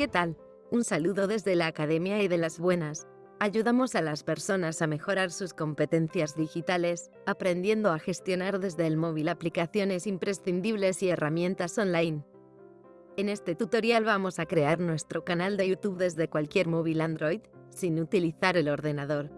¿Qué tal? Un saludo desde la Academia y de las Buenas. Ayudamos a las personas a mejorar sus competencias digitales, aprendiendo a gestionar desde el móvil aplicaciones imprescindibles y herramientas online. En este tutorial vamos a crear nuestro canal de YouTube desde cualquier móvil Android, sin utilizar el ordenador.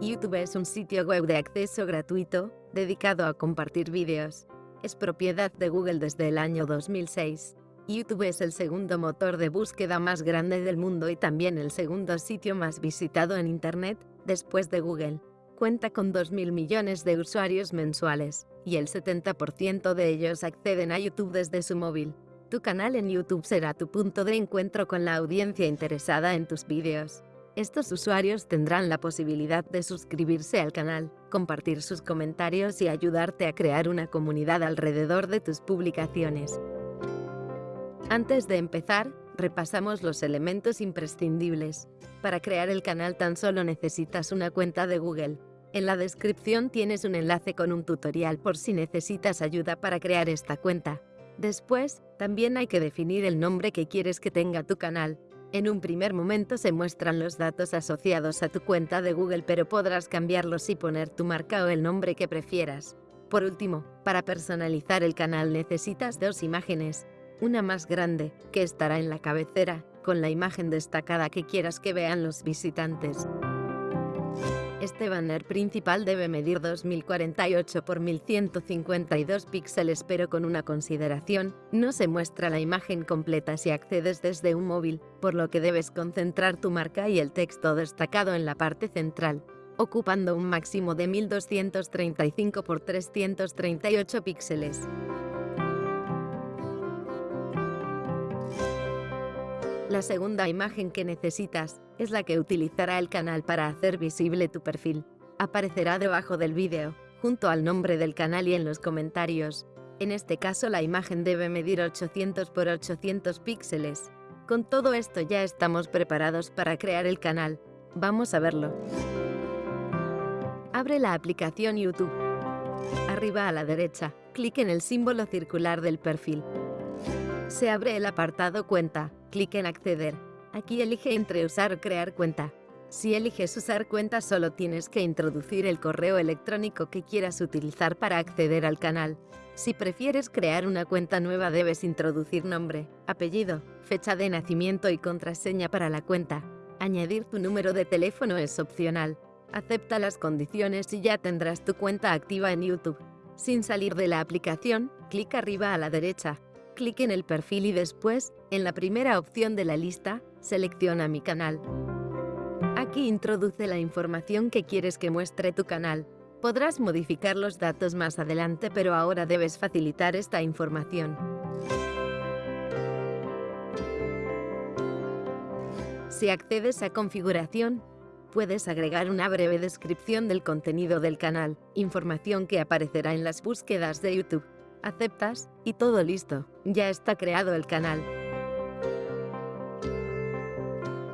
YouTube es un sitio web de acceso gratuito, dedicado a compartir vídeos. Es propiedad de Google desde el año 2006. YouTube es el segundo motor de búsqueda más grande del mundo y también el segundo sitio más visitado en Internet, después de Google. Cuenta con 2.000 millones de usuarios mensuales, y el 70% de ellos acceden a YouTube desde su móvil. Tu canal en YouTube será tu punto de encuentro con la audiencia interesada en tus vídeos. Estos usuarios tendrán la posibilidad de suscribirse al canal, compartir sus comentarios y ayudarte a crear una comunidad alrededor de tus publicaciones. Antes de empezar, repasamos los elementos imprescindibles. Para crear el canal tan solo necesitas una cuenta de Google. En la descripción tienes un enlace con un tutorial por si necesitas ayuda para crear esta cuenta. Después, también hay que definir el nombre que quieres que tenga tu canal. En un primer momento se muestran los datos asociados a tu cuenta de Google pero podrás cambiarlos y poner tu marca o el nombre que prefieras. Por último, para personalizar el canal necesitas dos imágenes, una más grande, que estará en la cabecera, con la imagen destacada que quieras que vean los visitantes. Este banner principal debe medir 2048 x 1152 píxeles pero con una consideración, no se muestra la imagen completa si accedes desde un móvil, por lo que debes concentrar tu marca y el texto destacado en la parte central, ocupando un máximo de 1235 x 338 píxeles. La segunda imagen que necesitas es la que utilizará el canal para hacer visible tu perfil. Aparecerá debajo del vídeo, junto al nombre del canal y en los comentarios. En este caso la imagen debe medir 800 x 800 píxeles. Con todo esto ya estamos preparados para crear el canal. Vamos a verlo. Abre la aplicación YouTube. Arriba a la derecha, clic en el símbolo circular del perfil. Se abre el apartado Cuenta clic en Acceder. Aquí elige entre usar o crear cuenta. Si eliges usar cuenta solo tienes que introducir el correo electrónico que quieras utilizar para acceder al canal. Si prefieres crear una cuenta nueva debes introducir nombre, apellido, fecha de nacimiento y contraseña para la cuenta. Añadir tu número de teléfono es opcional. Acepta las condiciones y ya tendrás tu cuenta activa en YouTube. Sin salir de la aplicación, clic arriba a la derecha, clic en el perfil y después, en la primera opción de la lista, selecciona Mi canal. Aquí introduce la información que quieres que muestre tu canal. Podrás modificar los datos más adelante pero ahora debes facilitar esta información. Si accedes a configuración, puedes agregar una breve descripción del contenido del canal, información que aparecerá en las búsquedas de YouTube aceptas, y todo listo, ya está creado el canal.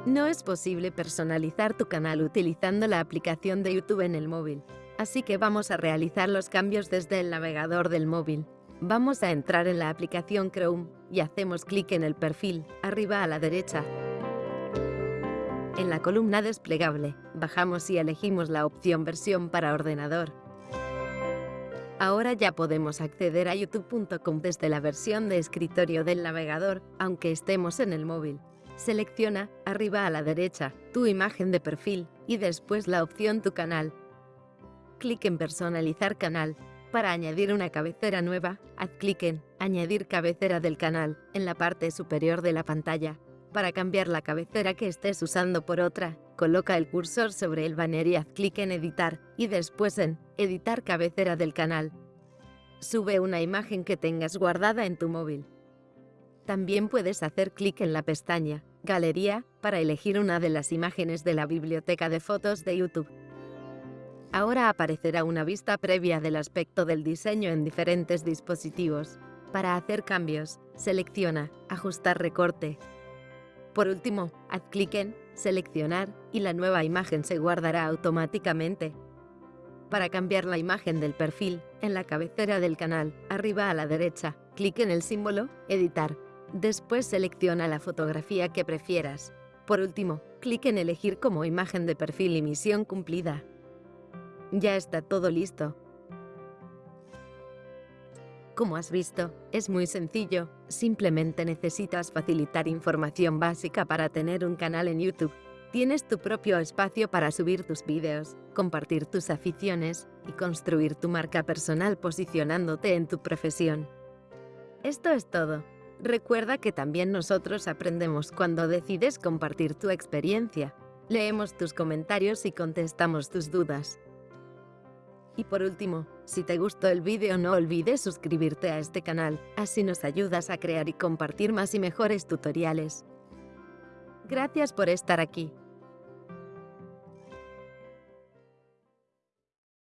No es posible personalizar tu canal utilizando la aplicación de YouTube en el móvil, así que vamos a realizar los cambios desde el navegador del móvil. Vamos a entrar en la aplicación Chrome y hacemos clic en el perfil, arriba a la derecha. En la columna desplegable, bajamos y elegimos la opción versión para ordenador. Ahora ya podemos acceder a youtube.com desde la versión de escritorio del navegador, aunque estemos en el móvil. Selecciona, arriba a la derecha, tu imagen de perfil y después la opción Tu canal. Clic en Personalizar canal. Para añadir una cabecera nueva, haz clic en Añadir cabecera del canal en la parte superior de la pantalla. Para cambiar la cabecera que estés usando por otra, coloca el cursor sobre el banner y haz clic en Editar, y después en Editar cabecera del canal. Sube una imagen que tengas guardada en tu móvil. También puedes hacer clic en la pestaña Galería para elegir una de las imágenes de la biblioteca de fotos de YouTube. Ahora aparecerá una vista previa del aspecto del diseño en diferentes dispositivos. Para hacer cambios, selecciona Ajustar recorte. Por último, haz clic en Seleccionar y la nueva imagen se guardará automáticamente. Para cambiar la imagen del perfil, en la cabecera del canal, arriba a la derecha, clic en el símbolo Editar. Después selecciona la fotografía que prefieras. Por último, clic en elegir como imagen de perfil y misión cumplida. Ya está todo listo. Como has visto, es muy sencillo, simplemente necesitas facilitar información básica para tener un canal en YouTube. Tienes tu propio espacio para subir tus vídeos, compartir tus aficiones y construir tu marca personal posicionándote en tu profesión. Esto es todo. Recuerda que también nosotros aprendemos cuando decides compartir tu experiencia. Leemos tus comentarios y contestamos tus dudas. Y por último, si te gustó el vídeo no olvides suscribirte a este canal, así nos ayudas a crear y compartir más y mejores tutoriales. Gracias por estar aquí.